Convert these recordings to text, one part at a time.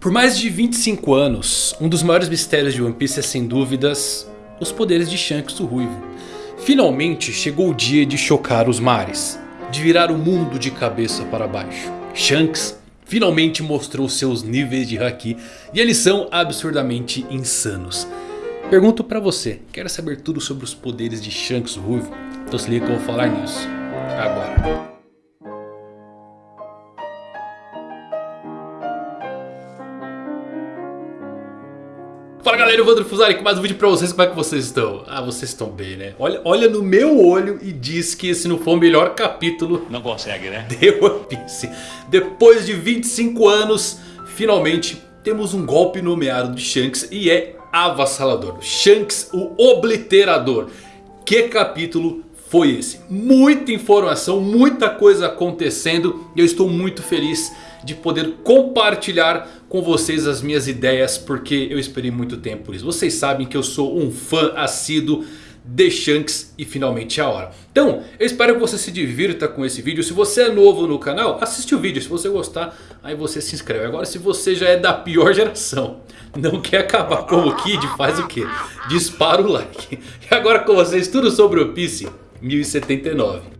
Por mais de 25 anos, um dos maiores mistérios de One Piece é sem dúvidas os poderes de Shanks o Ruivo. Finalmente chegou o dia de chocar os mares, de virar o mundo de cabeça para baixo. Shanks finalmente mostrou seus níveis de Haki e eles são absurdamente insanos. Pergunto pra você, quer saber tudo sobre os poderes de Shanks o Ruivo? Então se liga que eu vou falar nisso agora. Galera, eu vou Fusari com mais um vídeo pra vocês, como é que vocês estão? Ah, vocês estão bem né? Olha, olha no meu olho e diz que esse não foi o melhor capítulo Não consegue né? De One Piece Depois de 25 anos, finalmente temos um golpe nomeado de Shanks e é avassalador Shanks o Obliterador Que capítulo foi esse? Muita informação, muita coisa acontecendo e eu estou muito feliz de poder compartilhar com vocês as minhas ideias porque eu esperei muito tempo por isso. Vocês sabem que eu sou um fã assíduo de Shanks e finalmente é a hora. Então, eu espero que você se divirta com esse vídeo. Se você é novo no canal, assiste o vídeo. Se você gostar, aí você se inscreve. Agora, se você já é da pior geração, não quer acabar como Kid, faz o que? Dispara o like. E agora com vocês, tudo sobre o Piece 1079.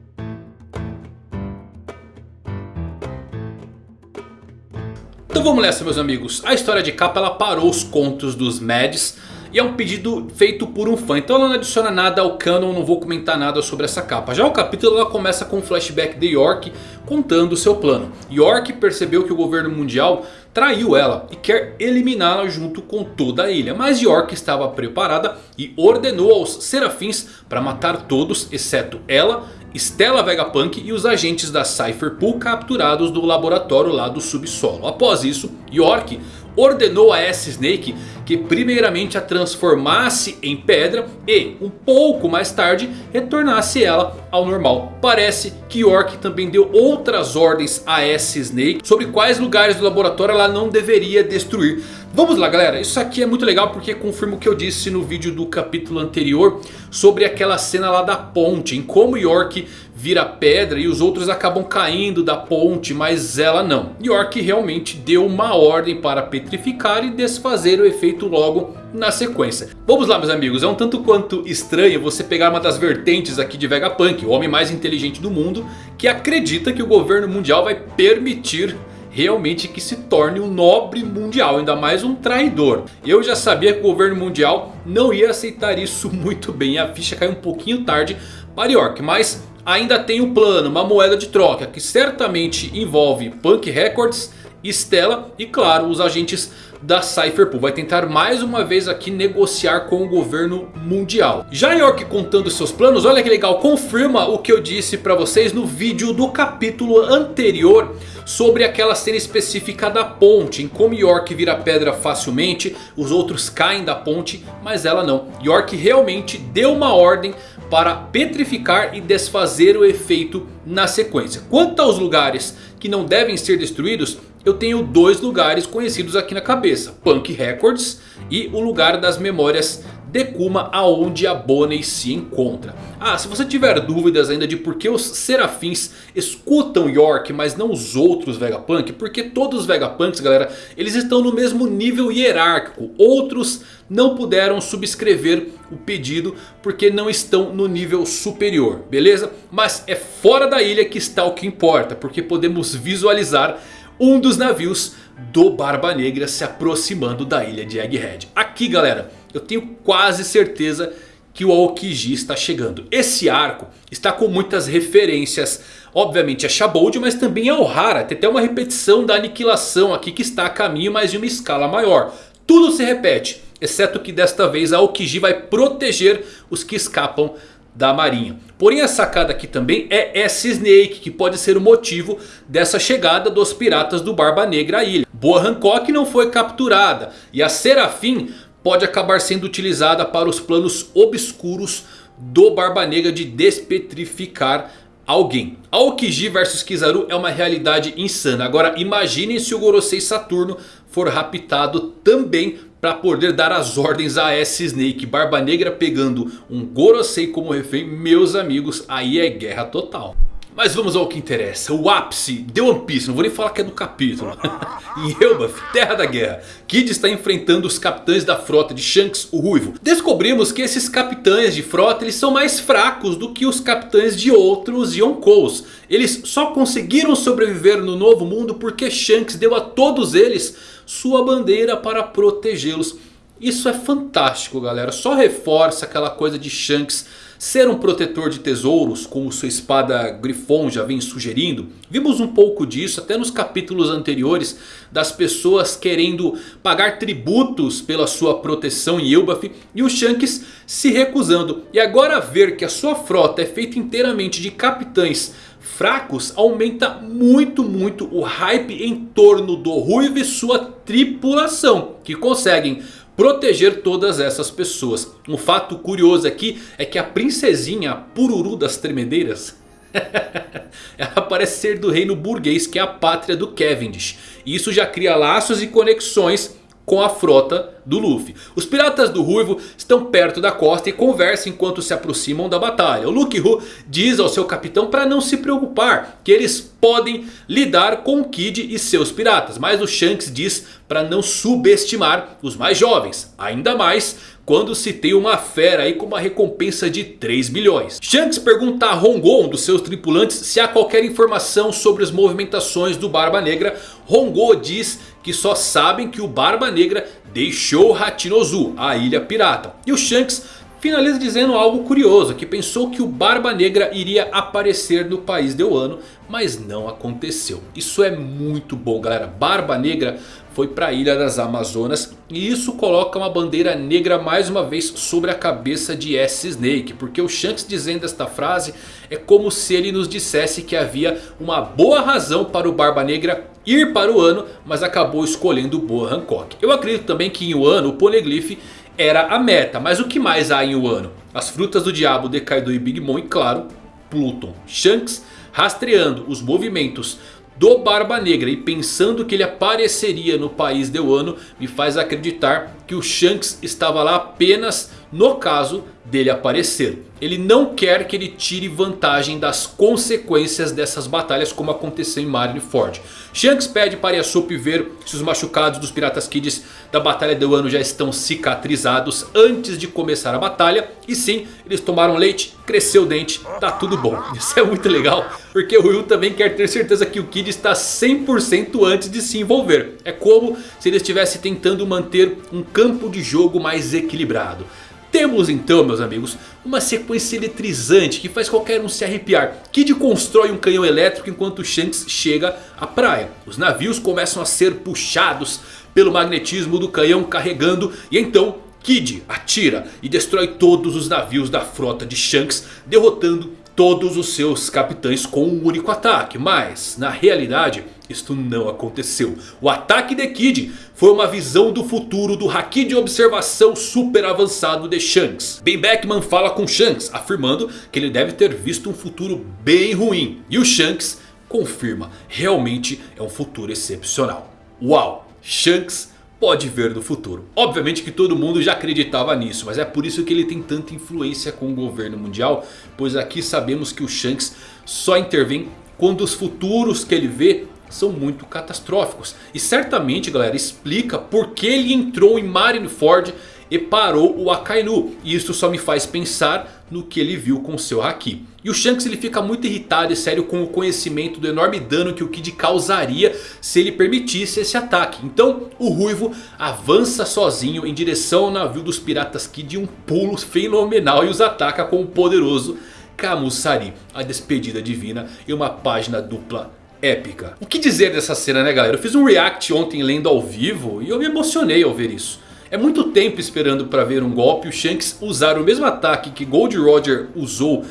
Então vamos nessa meus amigos. A história de capa ela parou os contos dos Mads. E é um pedido feito por um fã. Então ela não adiciona nada ao canon. Não vou comentar nada sobre essa capa. Já o capítulo ela começa com um flashback de York contando seu plano. York percebeu que o governo mundial traiu ela. E quer eliminá-la junto com toda a ilha. Mas York estava preparada e ordenou aos serafins para matar todos. Exceto ela Stella Vegapunk e os agentes da Cypher Pool capturados do laboratório lá do subsolo. Após isso, York ordenou a S-Snake que primeiramente a transformasse em pedra e um pouco mais tarde retornasse ela ao normal. Parece que York também deu outras ordens a S-Snake sobre quais lugares do laboratório ela não deveria destruir. Vamos lá galera, isso aqui é muito legal porque confirma o que eu disse no vídeo do capítulo anterior Sobre aquela cena lá da ponte, em como York vira pedra e os outros acabam caindo da ponte, mas ela não. York realmente deu uma ordem para petrificar e desfazer o efeito logo na sequência. Vamos lá meus amigos, é um tanto quanto estranho você pegar uma das vertentes aqui de Vegapunk O homem mais inteligente do mundo que acredita que o governo mundial vai permitir realmente que se torne um nobre mundial, ainda mais um traidor. Eu já sabia que o governo mundial não ia aceitar isso muito bem, a ficha caiu um pouquinho tarde para York, mas ainda tem um plano, uma moeda de troca que certamente envolve Punk Records, Stella e claro os agentes da Cypherpool. Vai tentar mais uma vez aqui negociar com o governo mundial. Já York contando seus planos, olha que legal, confirma o que eu disse para vocês no vídeo do capítulo anterior sobre aquela cena específica da ponte. Em como York vira pedra facilmente, os outros caem da ponte, mas ela não. York realmente deu uma ordem para petrificar e desfazer o efeito na sequência. Quanto aos lugares que não devem ser destruídos, eu tenho dois lugares conhecidos aqui na cabeça. Punk Records e o lugar das memórias Dekuma aonde a Bonnie se encontra. Ah, se você tiver dúvidas ainda de por que os Serafins escutam York, mas não os outros Vegapunk, porque todos os Vegapunks, galera, eles estão no mesmo nível hierárquico. Outros não puderam subscrever o pedido porque não estão no nível superior, beleza? Mas é fora da ilha que está o que importa, porque podemos visualizar um dos navios do Barba Negra se aproximando da ilha de Egghead. Aqui galera, eu tenho quase certeza que o Aokiji está chegando. Esse arco está com muitas referências. Obviamente a Shabold, mas também a Ohara. Tem até uma repetição da aniquilação aqui que está a caminho, mas de uma escala maior. Tudo se repete. Exceto que desta vez a Aokiji vai proteger os que escapam da marinha. Porém a sacada aqui também é S-Snake que pode ser o motivo dessa chegada dos piratas do Barba Negra à ilha. Boa Hancock não foi capturada e a Serafim pode acabar sendo utilizada para os planos obscuros do Barba Negra de despetrificar alguém. Aokiji versus Kizaru é uma realidade insana. Agora imaginem se o Gorosei Saturno for raptado também para poder dar as ordens a S-Snake. Barba Negra pegando um Gorosei como refém, meus amigos, aí é guerra total. Mas vamos ao que interessa, o ápice de One Piece, não vou nem falar que é do capítulo. em Elbaf, Terra da Guerra, Kid está enfrentando os capitães da frota de Shanks, o Ruivo. Descobrimos que esses capitães de frota eles são mais fracos do que os capitães de outros Yonkous. Eles só conseguiram sobreviver no novo mundo porque Shanks deu a todos eles sua bandeira para protegê-los. Isso é fantástico galera, só reforça aquela coisa de Shanks ser um protetor de tesouros, como sua espada Grifon já vem sugerindo. Vimos um pouco disso até nos capítulos anteriores das pessoas querendo pagar tributos pela sua proteção em Elbaf e o Shanks se recusando. E agora ver que a sua frota é feita inteiramente de capitães fracos aumenta muito muito o hype em torno do Ruivo e sua tripulação. Que conseguem proteger todas essas pessoas. Um fato curioso aqui é que a princesinha Pururu das Tremedeiras... ela parece ser do reino burguês que é a pátria do Cavendish. E isso já cria laços e conexões com a frota do Luffy. Os piratas do Ruivo estão perto da costa e conversam enquanto se aproximam da batalha. O Luke Hu diz ao seu capitão para não se preocupar, que eles podem lidar com o Kid e seus piratas. Mas o Shanks diz para não subestimar os mais jovens, ainda mais quando se tem uma fera aí com uma recompensa de 3 bilhões. Shanks pergunta a Hongo, um dos seus tripulantes, se há qualquer informação sobre as movimentações do Barba Negra. Hongo diz que só sabem que o Barba Negra deixou Hachinozu, a ilha pirata. E o Shanks finaliza dizendo algo curioso, que pensou que o Barba Negra iria aparecer no país de Wano, mas não aconteceu. Isso é muito bom galera, Barba Negra foi para a Ilha das Amazonas. E isso coloca uma bandeira negra mais uma vez sobre a cabeça de S-Snake. Porque o Shanks dizendo esta frase é como se ele nos dissesse que havia uma boa razão para o Barba Negra ir para o Ano. Mas acabou escolhendo o Boa Hancock. Eu acredito também que em Wano o Poneglyph era a meta. Mas o que mais há em Wano? As frutas do diabo de Kaido e Big Mom e claro Pluton. Shanks rastreando os movimentos do Barba Negra e pensando que ele apareceria no país de Wano me faz acreditar que o Shanks estava lá apenas no caso dele aparecer. Ele não quer que ele tire vantagem das consequências dessas batalhas como aconteceu em Marineford. Shanks pede para Yasop ver se os machucados dos Piratas Kids da Batalha do Ano já estão cicatrizados antes de começar a batalha. E sim, eles tomaram leite, cresceu o dente, tá tudo bom. Isso é muito legal, porque o Will também quer ter certeza que o Kid está 100% antes de se envolver. É como se ele estivesse tentando manter um campo de jogo mais equilibrado. Temos então meus amigos uma sequência eletrizante que faz qualquer um se arrepiar. Kid constrói um canhão elétrico enquanto Shanks chega à praia. Os navios começam a ser puxados pelo magnetismo do canhão carregando e então Kid atira e destrói todos os navios da frota de Shanks derrotando todos os seus capitães com um único ataque. Mas na realidade isto não aconteceu. O ataque de Kid foi uma visão do futuro do Haki de observação super avançado de Shanks. Ben Beckman fala com Shanks afirmando que ele deve ter visto um futuro bem ruim. E o Shanks confirma, realmente é um futuro excepcional. Uau, Shanks pode ver no futuro. Obviamente que todo mundo já acreditava nisso, mas é por isso que ele tem tanta influência com o governo mundial. Pois aqui sabemos que o Shanks só intervém quando os futuros que ele vê são muito catastróficos. E certamente galera explica por que ele entrou em Marineford e parou o Akainu. E isso só me faz pensar no que ele viu com seu Haki. E o Shanks ele fica muito irritado e sério com o conhecimento do enorme dano que o Kid causaria se ele permitisse esse ataque. Então o Ruivo avança sozinho em direção ao navio dos piratas Kid de um pulo fenomenal e os ataca com o poderoso Kamusari. A despedida divina e uma página dupla épica. O que dizer dessa cena né galera? Eu fiz um react ontem lendo ao vivo e eu me emocionei ao ver isso. É muito tempo esperando para ver um golpe o Shanks usar o mesmo ataque que Gold Roger usou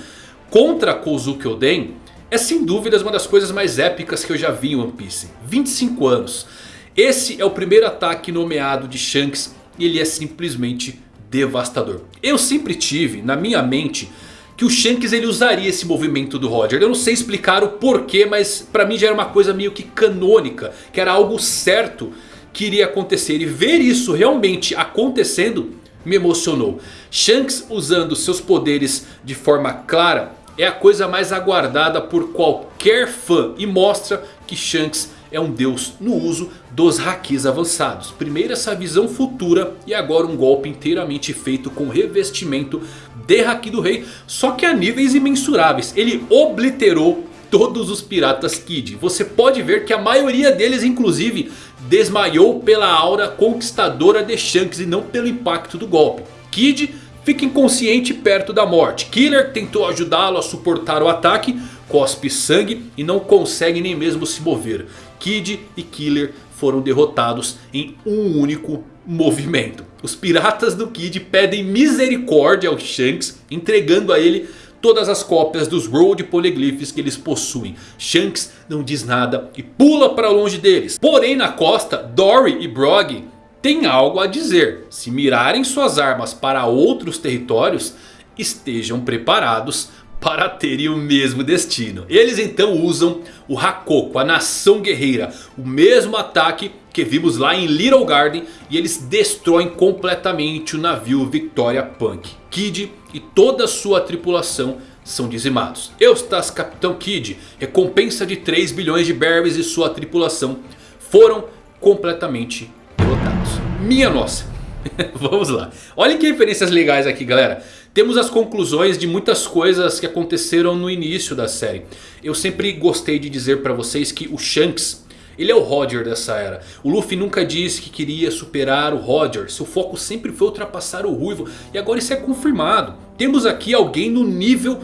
contra Kozuki Oden. É sem dúvidas uma das coisas mais épicas que eu já vi em One Piece. 25 anos. Esse é o primeiro ataque nomeado de Shanks e ele é simplesmente devastador. Eu sempre tive na minha mente que o Shanks ele usaria esse movimento do Roger. Eu não sei explicar o porquê, mas pra mim já era uma coisa meio que canônica. Que era algo certo que iria acontecer. E ver isso realmente acontecendo me emocionou. Shanks usando seus poderes de forma clara é a coisa mais aguardada por qualquer fã e mostra que Shanks é um deus no uso dos Hakis avançados. Primeiro essa visão futura e agora um golpe inteiramente feito com revestimento de Haki do Rei. Só que a níveis imensuráveis. Ele obliterou todos os piratas Kid. Você pode ver que a maioria deles inclusive desmaiou pela aura conquistadora de Shanks e não pelo impacto do golpe. Kid fica inconsciente perto da morte. Killer tentou ajudá-lo a suportar o ataque, cospe sangue e não consegue nem mesmo se mover. Kid e Killer foram derrotados em um único movimento. Os piratas do Kid pedem misericórdia ao Shanks, entregando a ele todas as cópias dos Road Polyglyphs que eles possuem. Shanks não diz nada e pula para longe deles. Porém na costa, Dory e Brog têm algo a dizer. Se mirarem suas armas para outros territórios, estejam preparados para terem o mesmo destino. Eles então usam o Hakoko, a nação guerreira. O mesmo ataque que vimos lá em Little Garden. E eles destroem completamente o navio Victoria Punk. Kid e toda a sua tripulação são dizimados. Eustas, Capitão Kid, recompensa de 3 bilhões de berries e sua tripulação foram completamente derrotados. Minha nossa. Vamos lá. Olhem que referências legais aqui galera. Temos as conclusões de muitas coisas que aconteceram no início da série. Eu sempre gostei de dizer para vocês que o Shanks... Ele é o Roger dessa era. O Luffy nunca disse que queria superar o Roger. Seu foco sempre foi ultrapassar o Ruivo. E agora isso é confirmado. Temos aqui alguém no nível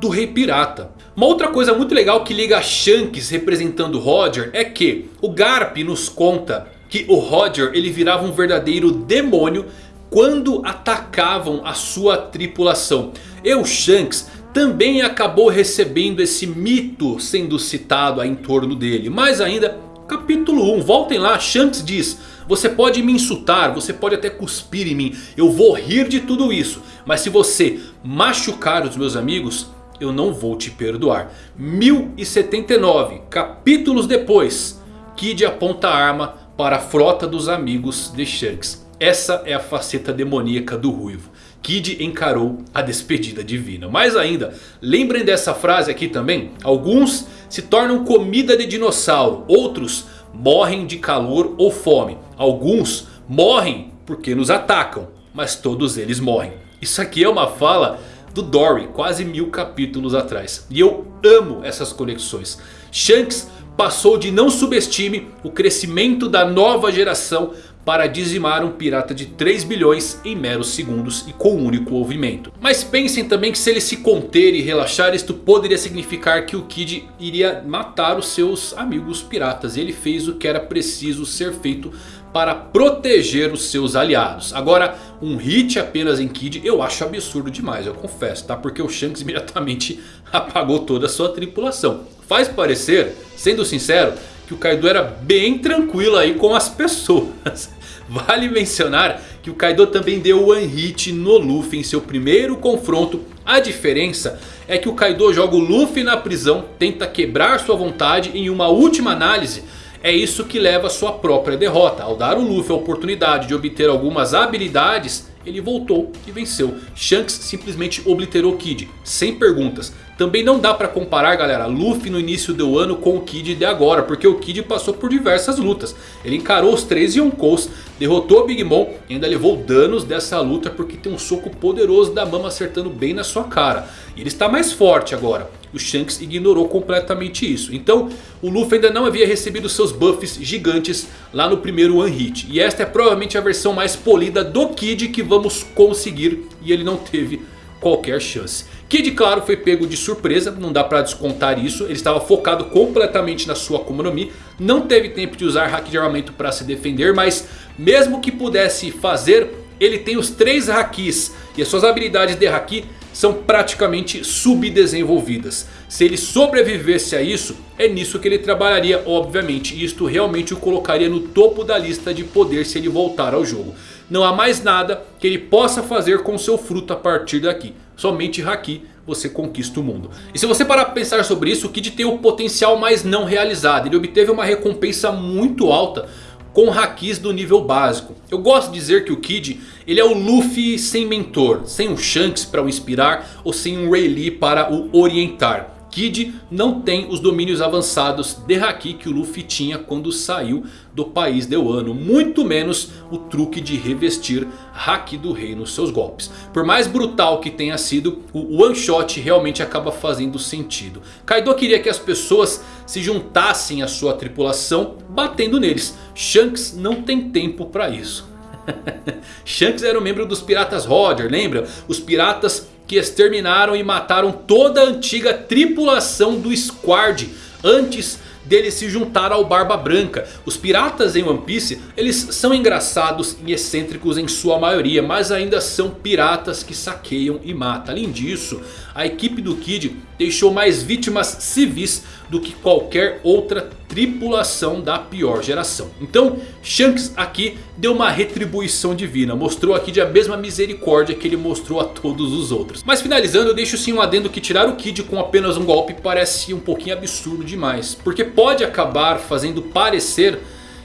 do Rei Pirata. Uma outra coisa muito legal que liga a Shanks representando o Roger é que o Garp nos conta que o Roger ele virava um verdadeiro demônio quando atacavam a sua tripulação. E o Shanks também acabou recebendo esse mito sendo citado em torno dele. Mais ainda, capítulo 1, voltem lá, Shanks diz... Você pode me insultar, você pode até cuspir em mim, eu vou rir de tudo isso. Mas se você machucar os meus amigos, eu não vou te perdoar. 1079, capítulos depois, Kid aponta a arma para a frota dos amigos de Shanks. Essa é a faceta demoníaca do Ruivo. Kid encarou a despedida divina. Mais ainda, lembrem dessa frase aqui também. Alguns se tornam comida de dinossauro. Outros morrem de calor ou fome. Alguns morrem porque nos atacam. Mas todos eles morrem. Isso aqui é uma fala do Dory quase mil capítulos atrás. E eu amo essas conexões. Shanks passou de não subestime o crescimento da nova geração para dizimar um pirata de 3 bilhões em meros segundos e com um único movimento. Mas pensem também que se ele se conter e relaxar, isto poderia significar que o Kid iria matar os seus amigos piratas. Ele fez o que era preciso ser feito para proteger os seus aliados. Agora, um hit apenas em Kid eu acho absurdo demais, eu confesso, tá? Porque o Shanks imediatamente apagou toda a sua tripulação. Faz parecer, sendo sincero, que o Kaido era bem tranquilo aí com as pessoas. Vale mencionar que o Kaido também deu one hit no Luffy em seu primeiro confronto. A diferença é que o Kaido joga o Luffy na prisão, tenta quebrar sua vontade e em uma última análise... É isso que leva a sua própria derrota. Ao dar o Luffy a oportunidade de obter algumas habilidades ele voltou e venceu. Shanks simplesmente obliterou Kid, sem perguntas. Também não dá pra comparar galera Luffy no início do ano com o Kid de agora. Porque o Kid passou por diversas lutas. Ele encarou os três Yonkous. Derrotou Big Mom. E ainda levou danos dessa luta. Porque tem um soco poderoso da Mama acertando bem na sua cara. E ele está mais forte agora. O Shanks ignorou completamente isso. Então o Luffy ainda não havia recebido seus buffs gigantes lá no primeiro One Hit. E esta é provavelmente a versão mais polida do Kid que vamos conseguir. E ele não teve qualquer chance. Kid claro foi pego de surpresa, não dá pra descontar isso. Ele estava focado completamente na sua Akuma no Mi. Não teve tempo de usar Haki de armamento para se defender. Mas mesmo que pudesse fazer, ele tem os três Hakis. E as suas habilidades de Haki são praticamente subdesenvolvidas. Se ele sobrevivesse a isso, é nisso que ele trabalharia obviamente. E isto realmente o colocaria no topo da lista de poder se ele voltar ao jogo. Não há mais nada que ele possa fazer com seu fruto a partir daqui. Somente Haki você conquista o mundo. E se você parar para pensar sobre isso, o Kid tem o potencial mais não realizado. Ele obteve uma recompensa muito alta com hakis do nível básico. Eu gosto de dizer que o Kid ele é o Luffy sem mentor, sem um Shanks para o inspirar ou sem um Rayleigh para o orientar. Kid não tem os domínios avançados de Haki que o Luffy tinha quando saiu do país de Wano. Muito menos o truque de revestir Haki do rei nos seus golpes. Por mais brutal que tenha sido, o One Shot realmente acaba fazendo sentido. Kaido queria que as pessoas se juntassem à sua tripulação batendo neles. Shanks não tem tempo para isso. Shanks era um membro dos piratas Roger, lembra? Os piratas que exterminaram e mataram toda a antiga tripulação do Squad antes dele se juntar ao Barba Branca. Os piratas em One Piece, eles são engraçados e excêntricos em sua maioria, mas ainda são piratas que saqueiam e matam. Além disso, a equipe do Kid deixou mais vítimas civis do que qualquer outra tripulação da pior geração. Então Shanks aqui deu uma retribuição divina. Mostrou aqui de a mesma misericórdia que ele mostrou a todos os outros. Mas finalizando eu deixo sim um adendo que tirar o Kid com apenas um golpe parece um pouquinho absurdo demais. Porque pode acabar fazendo parecer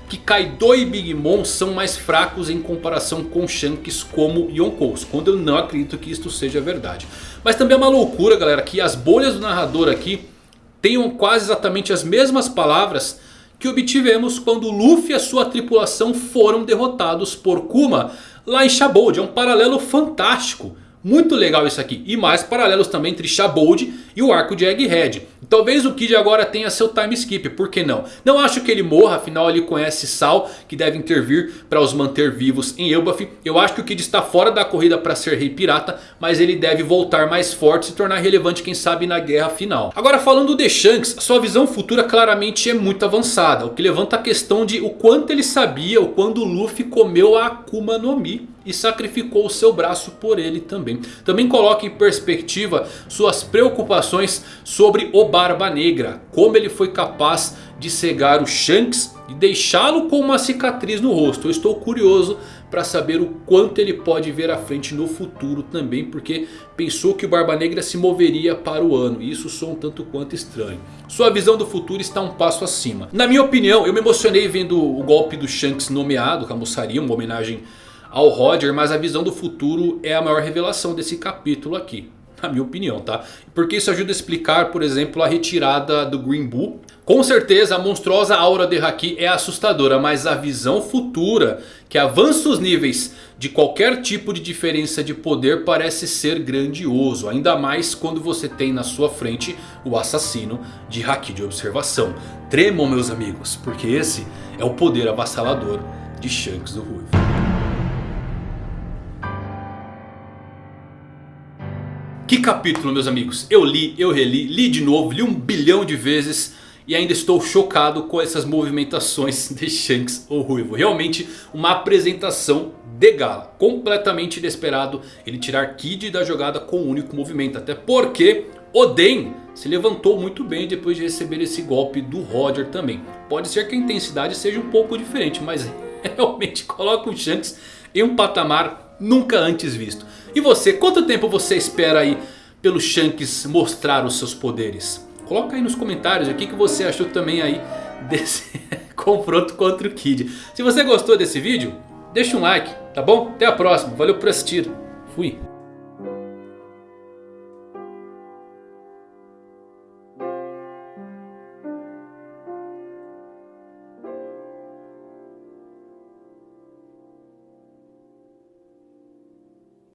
que Kaido e Big Mom são mais fracos em comparação com Shanks como Yonkous. Quando eu não acredito que isto seja verdade. Mas também é uma loucura galera que as bolhas do narrador aqui tenham quase exatamente as mesmas palavras que obtivemos quando Luffy e a sua tripulação foram derrotados por Kuma lá em Shabold. É um paralelo fantástico. Muito legal isso aqui. E mais paralelos também entre Shabold e o arco de Egghead. Talvez o Kid agora tenha seu time skip, por que não? Não acho que ele morra, afinal ele conhece Sal, que deve intervir para os manter vivos em Elbaf. Eu acho que o Kid está fora da corrida para ser rei pirata, mas ele deve voltar mais forte e se tornar relevante quem sabe na guerra final. Agora falando de Shanks, sua visão futura claramente é muito avançada. O que levanta a questão de o quanto ele sabia o quando Luffy comeu a Akuma no Mi e sacrificou o seu braço por ele também. Também coloca em perspectiva suas preocupações sobre o Barba Negra. Como ele foi capaz de cegar o Shanks e deixá-lo com uma cicatriz no rosto. Eu estou curioso para saber o quanto ele pode ver à frente no futuro também. Porque pensou que o Barba Negra se moveria para o ano. E isso soa um tanto quanto estranho. Sua visão do futuro está um passo acima. Na minha opinião, eu me emocionei vendo o golpe do Shanks nomeado. Camussaria, uma homenagem ao Roger. Mas a visão do futuro é a maior revelação desse capítulo aqui na minha opinião, tá? Porque isso ajuda a explicar, por exemplo, a retirada do Green Bull. Com certeza a monstruosa aura de Haki é assustadora, mas a visão futura que avança os níveis de qualquer tipo de diferença de poder parece ser grandioso. Ainda mais quando você tem na sua frente o assassino de Haki de observação. Tremam meus amigos, porque esse é o poder avassalador de Shanks do Ruivo. Que capítulo meus amigos, eu li, eu reli, li de novo, li um bilhão de vezes e ainda estou chocado com essas movimentações de Shanks ou Ruivo. Realmente uma apresentação de gala, completamente inesperado ele tirar Kid da jogada com um único movimento. Até porque Oden se levantou muito bem depois de receber esse golpe do Roger também. Pode ser que a intensidade seja um pouco diferente, mas realmente coloca o Shanks em um patamar nunca antes visto. E você, quanto tempo você espera aí pelo Shanks mostrar os seus poderes? Coloca aí nos comentários o que, que você achou também aí desse confronto contra o Kid. Se você gostou desse vídeo, deixa um like, tá bom? Até a próxima, valeu por assistir, fui!